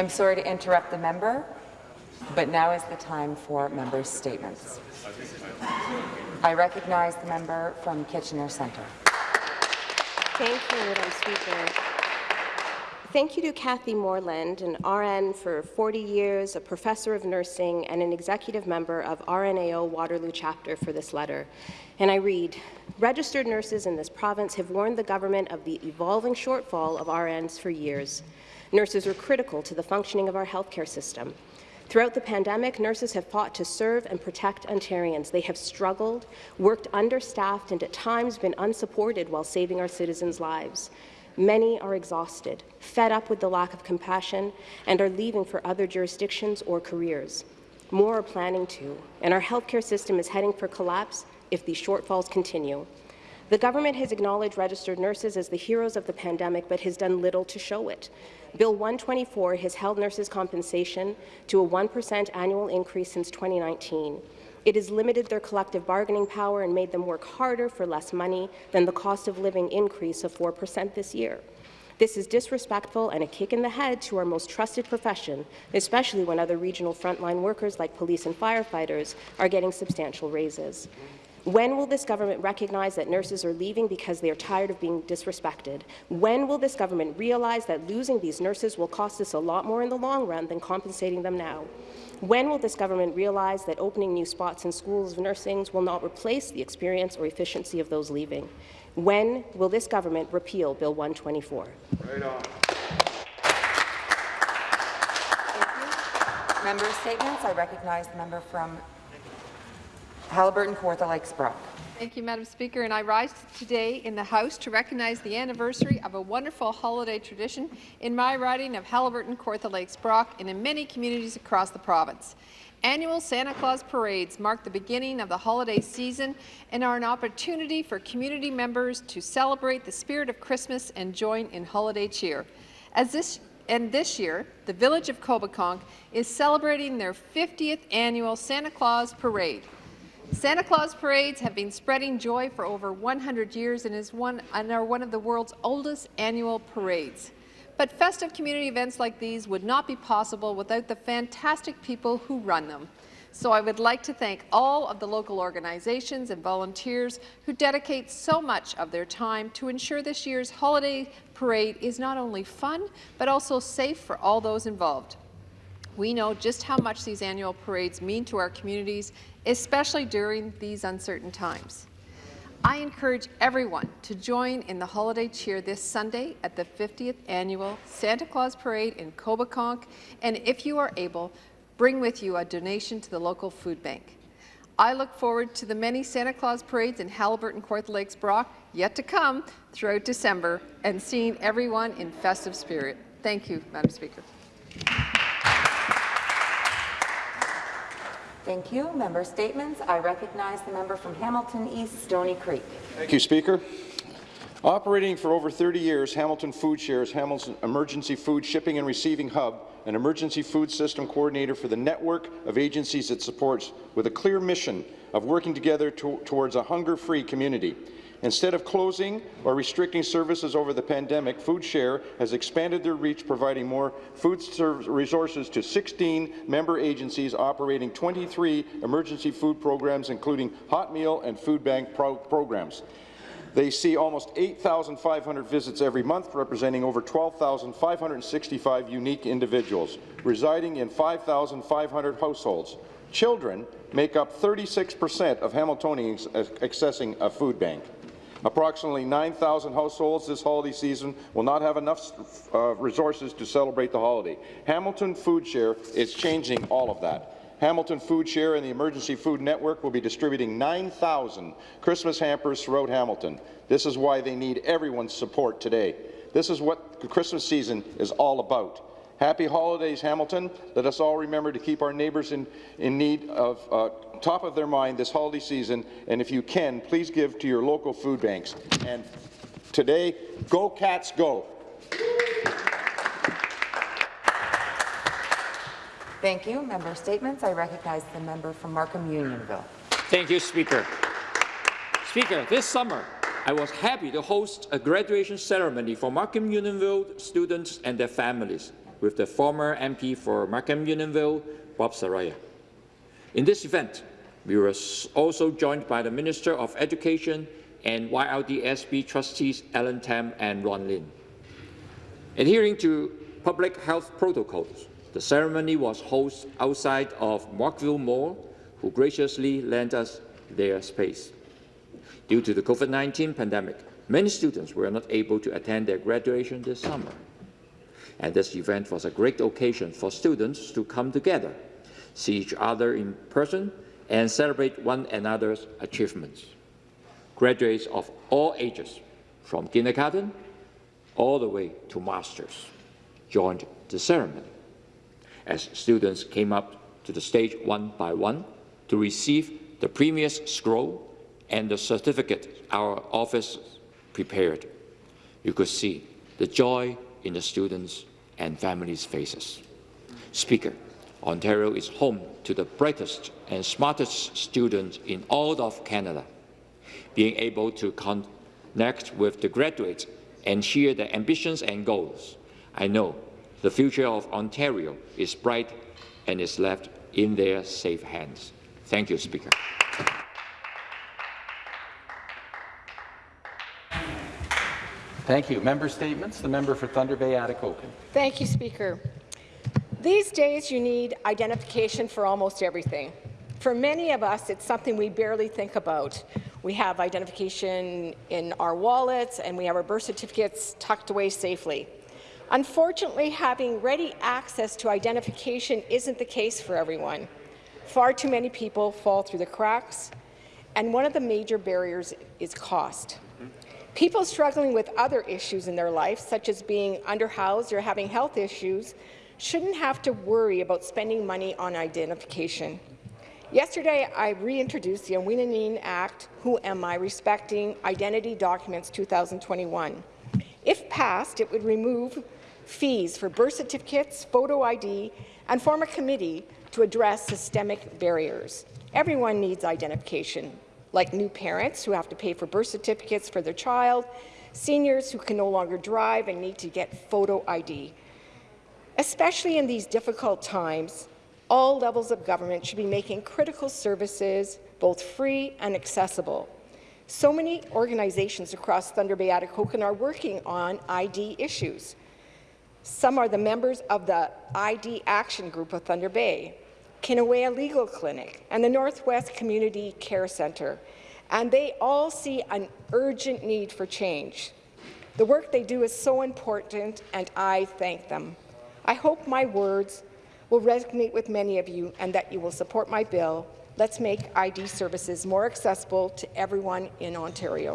I'm sorry to interrupt the member, but now is the time for members' statements. I recognize the member from Kitchener Centre. Thank you, Madam Speaker. Thank you to Kathy Moreland, an RN for 40 years, a professor of nursing, and an executive member of RNAO Waterloo chapter for this letter. And I read, registered nurses in this province have warned the government of the evolving shortfall of RNs for years. Nurses are critical to the functioning of our healthcare system. Throughout the pandemic, nurses have fought to serve and protect Ontarians. They have struggled, worked understaffed, and at times been unsupported while saving our citizens' lives. Many are exhausted, fed up with the lack of compassion, and are leaving for other jurisdictions or careers. More are planning to, and our healthcare system is heading for collapse if these shortfalls continue. The government has acknowledged registered nurses as the heroes of the pandemic, but has done little to show it. Bill 124 has held nurses' compensation to a 1% annual increase since 2019. It has limited their collective bargaining power and made them work harder for less money than the cost of living increase of 4 percent this year. This is disrespectful and a kick in the head to our most trusted profession, especially when other regional frontline workers like police and firefighters are getting substantial raises. When will this government recognize that nurses are leaving because they are tired of being disrespected? When will this government realize that losing these nurses will cost us a lot more in the long run than compensating them now? When will this government realize that opening new spots in schools of nursing will not replace the experience or efficiency of those leaving? When will this government repeal Bill 124? Right on. Member statements. I recognize the member from Haliburton, Kawartha Lakes, Brock. Thank you, Madam Speaker. And I rise today in the House to recognize the anniversary of a wonderful holiday tradition in my riding of Haliburton, Kawartha Lakes, Brock, and in many communities across the province. Annual Santa Claus parades mark the beginning of the holiday season and are an opportunity for community members to celebrate the spirit of Christmas and join in holiday cheer. As this and this year, the village of Coboconk is celebrating their 50th annual Santa Claus Parade. Santa Claus parades have been spreading joy for over 100 years and, is one, and are one of the world's oldest annual parades. But festive community events like these would not be possible without the fantastic people who run them. So I would like to thank all of the local organizations and volunteers who dedicate so much of their time to ensure this year's holiday parade is not only fun, but also safe for all those involved. We know just how much these annual parades mean to our communities, especially during these uncertain times. I encourage everyone to join in the holiday cheer this Sunday at the 50th annual Santa Claus Parade in Coboconk, and if you are able, bring with you a donation to the local food bank. I look forward to the many Santa Claus parades in Haliburton, Kawartha Lakes, Brock, yet to come throughout December, and seeing everyone in festive spirit. Thank you, Madam Speaker. Thank you. Member statements. I recognize the member from Hamilton East, Stony Creek. Thank you, Speaker. Operating for over 30 years, Hamilton Food Share's, Hamilton Emergency Food Shipping and Receiving Hub, an emergency food system coordinator for the network of agencies it supports, with a clear mission of working together to towards a hunger-free community. Instead of closing or restricting services over the pandemic, FoodShare has expanded their reach, providing more food resources to 16 member agencies operating 23 emergency food programs, including hot meal and food bank pro programs. They see almost 8,500 visits every month, representing over 12,565 unique individuals, residing in 5,500 households. Children make up 36 percent of Hamiltonians accessing a food bank. Approximately 9,000 households this holiday season will not have enough uh, resources to celebrate the holiday. Hamilton Food Share is changing all of that. Hamilton Food Share and the Emergency Food Network will be distributing 9,000 Christmas hampers throughout Hamilton. This is why they need everyone's support today. This is what the Christmas season is all about. Happy holidays, Hamilton. Let us all remember to keep our neighbours in, in need of uh, top of their mind this holiday season, and if you can, please give to your local food banks. And today, go Cats, go! Thank you. Member statements. I recognize the member from Markham Unionville. Thank you, Speaker. Speaker, this summer, I was happy to host a graduation ceremony for Markham Unionville students and their families. with the former MP for Markham Unionville, Bob Saroya. In this event, we were also joined by the Minister of Education and YRDSB trustees Alan Tam and Ron Lin. Adhering to public health protocols, the ceremony was hosted outside of Markville Mall, who graciously lent us their space. Due to the COVID-19 pandemic, many students were not able to attend their graduation this summer. And this event was a great occasion for students to come together, see each other in person, and celebrate one another's achievements. Graduates of all ages, from kindergarten all the way to masters, joined the ceremony. As students came up to the stage one by one to receive the previous scroll and the certificate our office prepared, you could see the joy in the students' and families' faces. Speaker, Ontario is home to the brightest and smartest students in all of Canada. Being able to connect with the graduates and share their ambitions and goals, I know the future of Ontario is bright and is left in their safe hands. Thank you, Speaker. Thank you. Member statements. The member for Thunder Bay, Atikokan. Thank you, Speaker. These days, you need identification for almost everything. For many of us, it's something we barely think about. We have identification in our wallets, and we have our birth certificates tucked away safely. Unfortunately, having ready access to identification isn't the case for everyone. Far too many people fall through the cracks, and one of the major barriers is cost. People struggling with other issues in their life, such as being underhoused or having health issues, shouldn't have to worry about spending money on identification. Yesterday, I reintroduced the Aweenaneen Act, Who Am I, Respecting Identity Documents 2021. If passed, it would remove fees for birth certificates, photo ID, and form a committee to address systemic barriers. Everyone needs identification, like new parents who have to pay for birth certificates for their child, seniors who can no longer drive and need to get photo ID. Especially in these difficult times, all levels of government should be making critical services both free and accessible. So many organizations across Thunder Bay Atikokan are working on ID issues. Some are the members of the ID Action Group of Thunder Bay, Kinna-aweya Legal Clinic, and the Northwest Community Care Centre, and they all see an urgent need for change. The work they do is so important, and I thank them. I hope my words will resonate with many of you and that you will support my bill. Let's make ID services more accessible to everyone in Ontario.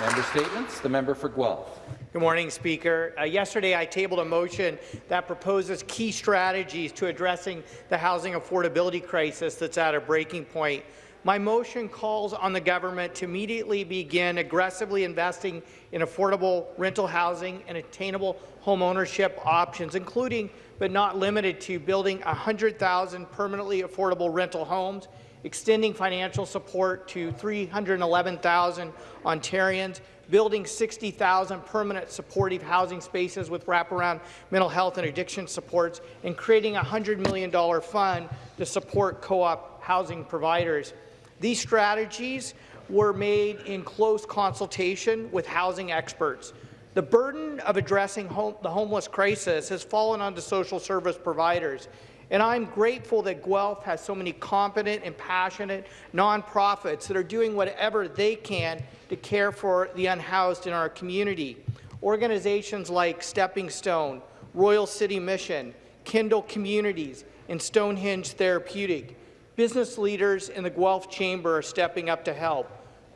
Member statements. The member for Guelph. Good morning, Speaker. Uh, yesterday, I tabled a motion that proposes key strategies to addressing the housing affordability crisis that's at a breaking point. My motion calls on the government to immediately begin aggressively investing in affordable rental housing and attainable home ownership options, including but not limited to building 100,000 permanently affordable rental homes, extending financial support to 311,000 Ontarians, building 60,000 permanent supportive housing spaces with wraparound mental health and addiction supports, and creating a $100 million fund to support co-op housing providers. These strategies were made in close consultation with housing experts. The burden of addressing home, the homeless crisis has fallen onto social service providers, and I'm grateful that Guelph has so many competent and passionate nonprofits that are doing whatever they can to care for the unhoused in our community. Organizations like Stepping Stone, Royal City Mission, Kindle Communities, and Stonehenge Therapeutic. Business leaders in the Guelph Chamber are stepping up to help.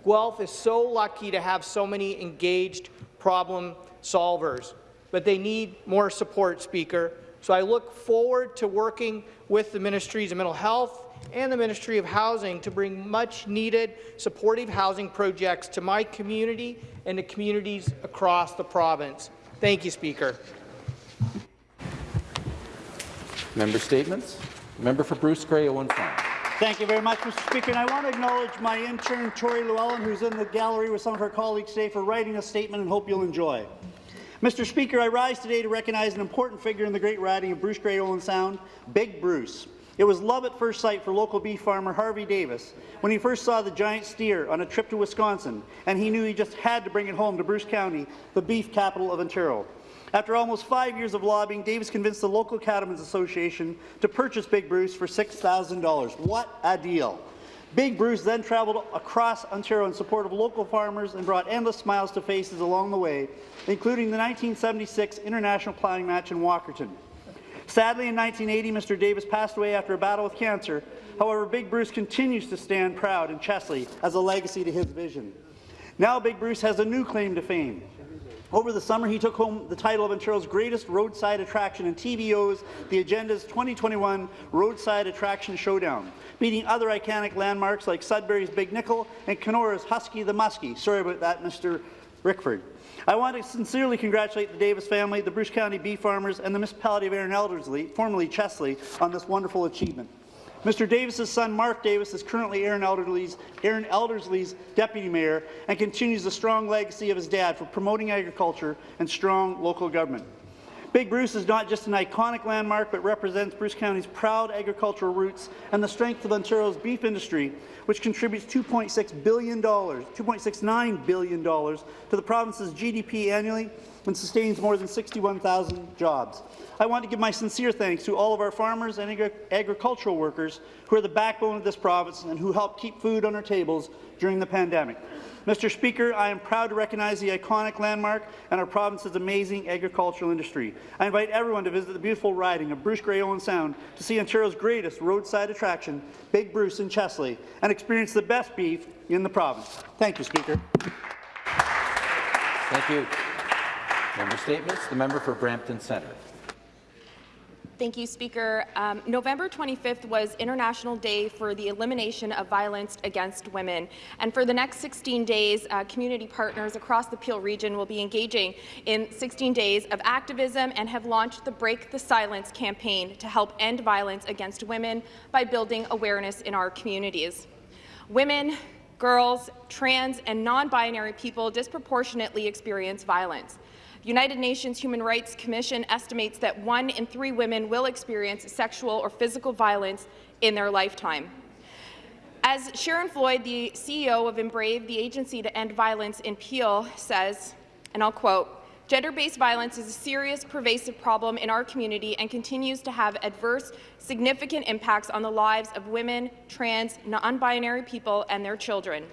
Guelph is so lucky to have so many engaged problem solvers, but they need more support, Speaker. So I look forward to working with the Ministries of Mental Health and the Ministry of Housing to bring much-needed supportive housing projects to my community and to communities across the province. Thank you, Speaker. Member statements. Member for Bruce Owen oh Farm. Thank you very much, Mr. Speaker. And I want to acknowledge my intern, Tori Llewellyn, who's in the gallery with some of her colleagues today, for writing a statement and hope you'll enjoy. Mr. Speaker, I rise today to recognize an important figure in the great riding of Bruce Grey Owen Sound, Big Bruce. It was love at first sight for local beef farmer Harvey Davis when he first saw the giant steer on a trip to Wisconsin, and he knew he just had to bring it home to Bruce County, the beef capital of Ontario. After almost five years of lobbying, Davis convinced the local Cattlemen's Association to purchase Big Bruce for $6,000. What a deal! Big Bruce then traveled across Ontario in support of local farmers and brought endless smiles to faces along the way, including the 1976 International Plowing Match in Walkerton. Sadly, in 1980, Mr. Davis passed away after a battle with cancer. However, Big Bruce continues to stand proud in Chesley as a legacy to his vision. Now Big Bruce has a new claim to fame. Over the summer, he took home the title of Ontario's greatest roadside attraction in TVO's The Agenda's 2021 Roadside Attraction Showdown, beating other iconic landmarks like Sudbury's Big Nickel and Kenora's Husky the Muskie. Sorry about that, Mr. Rickford. I want to sincerely congratulate the Davis family, the Bruce County bee farmers, and the municipality of Arran Elderslie, formerly Chesley, on this wonderful achievement. Mr. Davis's son, Mark Davis, is currently Arran Elderslie's, Arran Elderslie's deputy mayor and continues the strong legacy of his dad for promoting agriculture and strong local government. Big Bruce is not just an iconic landmark, but represents Bruce County's proud agricultural roots and the strength of Ontario's beef industry, which contributes $2.6 billion, $2.69 billion to the province's GDP annually and sustains more than 61,000 jobs. I want to give my sincere thanks to all of our farmers and agri agricultural workers who are the backbone of this province and who help keep food on our tables during the pandemic. Mr. Speaker, I am proud to recognize the iconic landmark and our province's amazing agricultural industry. I invite everyone to visit the beautiful riding of Bruce Grey Owen Sound to see Ontario's greatest roadside attraction, Big Bruce in Chesley, and experience the best beef in the province. Thank you, Speaker. Thank you. Member statements. The member for Brampton Centre. Thank you, Speaker. Um, November 25th was International Day for the Elimination of Violence Against Women. And for the next 16 days, uh, community partners across the Peel region will be engaging in 16 days of activism and have launched the Break the Silence campaign to help end violence against women by building awareness in our communities. Women, girls, trans, and non-binary people disproportionately experience violence. The United Nations Human Rights Commission estimates that one in three women will experience sexual or physical violence in their lifetime. As Sharon Floyd, the CEO of Embrave, the agency to end violence in Peel, says, and I'll quote, Gender-based violence is a serious, pervasive problem in our community and continues to have adverse, significant impacts on the lives of women, trans, non-binary people and their children.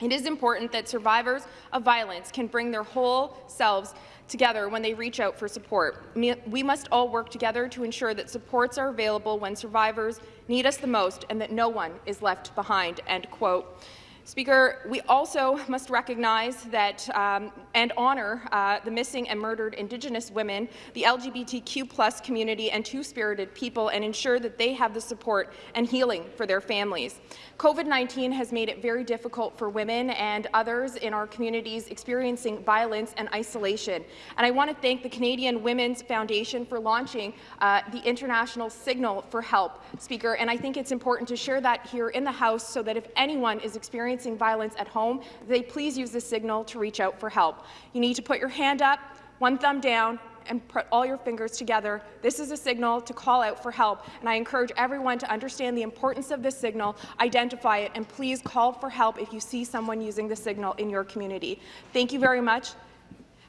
It is important that survivors of violence can bring their whole selves together when they reach out for support. We must all work together to ensure that supports are available when survivors need us the most and that no one is left behind." End quote. Speaker, we also must recognize that um, and honour uh, the missing and murdered Indigenous women, the LGBTQ community and Two-Spirited people and ensure that they have the support and healing for their families. COVID-19 has made it very difficult for women and others in our communities experiencing violence and isolation. And I want to thank the Canadian Women's Foundation for launching uh, the International Signal for Help, Speaker, and I think it's important to share that here in the House so that if anyone is experiencing experiencing violence at home, they please use the signal to reach out for help. You need to put your hand up, one thumb down, and put all your fingers together. This is a signal to call out for help, and I encourage everyone to understand the importance of this signal, identify it, and please call for help if you see someone using the signal in your community. Thank you very much.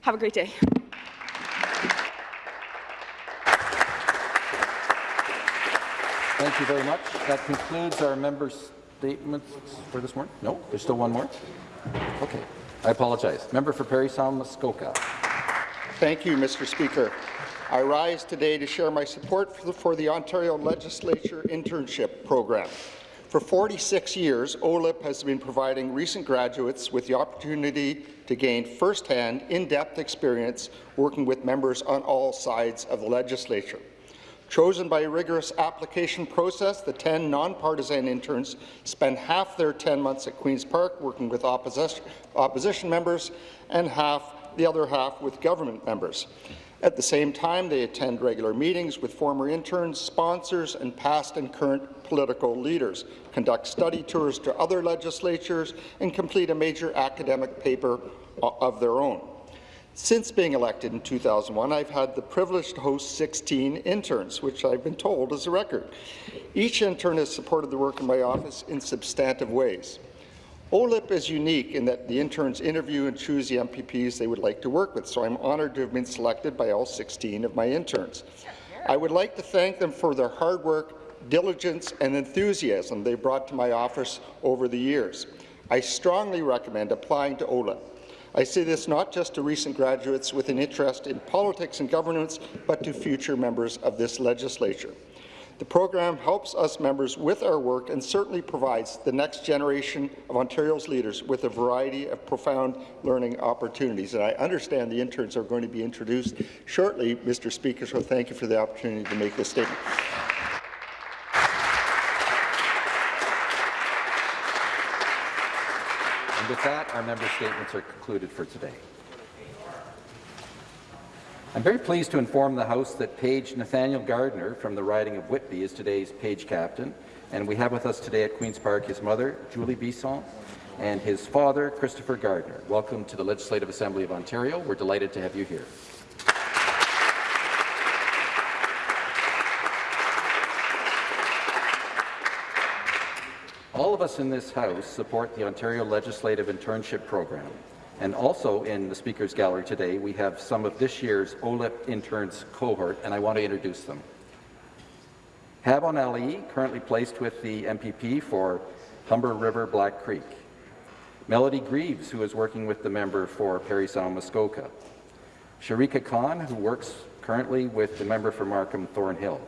Have a great day. Thank you very much. That concludes our members' statements for this morning? No, there's still one more? Okay, I apologize. Member for Parry Sound Muskoka. Thank you, Mr. Speaker. I rise today to share my support for the, for the Ontario Legislature Internship Program. For 46 years, OLIP has been providing recent graduates with the opportunity to gain first-hand, in-depth experience working with members on all sides of the legislature. Chosen by a rigorous application process, the 10 nonpartisan interns spend half their 10 months at Queen's Park working with opposition, opposition members and half the other half with government members. At the same time, they attend regular meetings with former interns, sponsors, and past and current political leaders, conduct study tours to other legislatures, and complete a major academic paper of their own. Since being elected in 2001, I've had the privilege to host 16 interns, which I've been told is a record. Each intern has supported the work in my office in substantive ways. OLIP is unique in that the interns interview and choose the MPPs they would like to work with, so I'm honoured to have been selected by all 16 of my interns. I would like to thank them for their hard work, diligence and enthusiasm they brought to my office over the years. I strongly recommend applying to OLIP. I say this not just to recent graduates with an interest in politics and governance, but to future members of this legislature. The program helps us members with our work and certainly provides the next generation of Ontario's leaders with a variety of profound learning opportunities. And I understand the interns are going to be introduced shortly, Mr. Speaker, so thank you for the opportunity to make this statement. With that, our member statements are concluded for today. I'm very pleased to inform the House that Page Nathaniel Gardner from the riding of Whitby is today's page captain, and we have with us today at Queen's Park his mother, Julie Bisson, and his father, Christopher Gardner. Welcome to the Legislative Assembly of Ontario. We're delighted to have you here. Of us in this House support the Ontario Legislative Internship Program. And also in the Speaker's Gallery today, we have some of this year's OLIP interns cohort, and I want to introduce them. Habon Ali, currently placed with the MPP for Humber River Black Creek. Melody Greaves, who is working with the member for Parry Sound Muskoka. Sharika Khan, who works currently with the member for Markham Thornhill.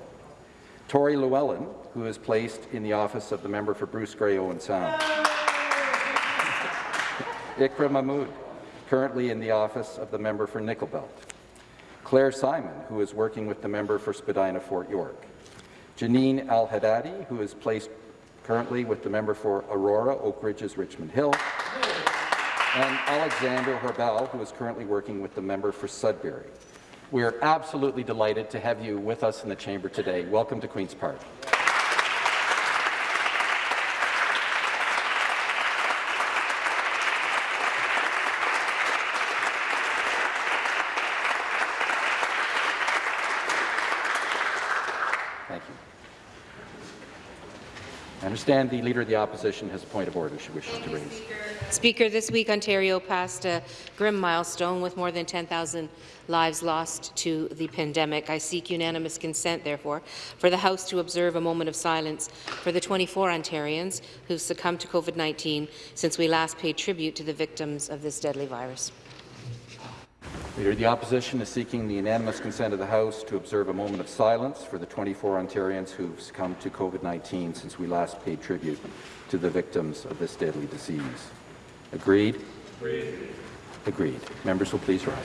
Tori Llewellyn, who is placed in the office of the member for Bruce Grey Owen Sound. Ikra Mahmood, currently in the office of the member for Nickelbelt. Claire Simon, who is working with the member for Spadina Fort York. Janine Al-Haddadi, who is placed currently with the member for Aurora, Oak Ridges, Richmond Hill. And Alexander Herbal, who is currently working with the member for Sudbury. We are absolutely delighted to have you with us in the chamber today. Welcome to Queen's Park. Thank you. Understand the Leader of the Opposition has a point of order she wishes to raise. Speaker, this week Ontario passed a grim milestone with more than 10,000 lives lost to the pandemic. I seek unanimous consent, therefore, for the House to observe a moment of silence for the 24 Ontarians who succumbed to COVID-19 since we last paid tribute to the victims of this deadly virus. Leader the Opposition is seeking the unanimous consent of the House to observe a moment of silence for the 24 Ontarians who've succumbed to COVID-19 since we last paid tribute to the victims of this deadly disease. Agreed? Agreed. Agreed. Members will please rise.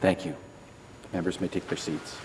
Thank you. Members may take their seats.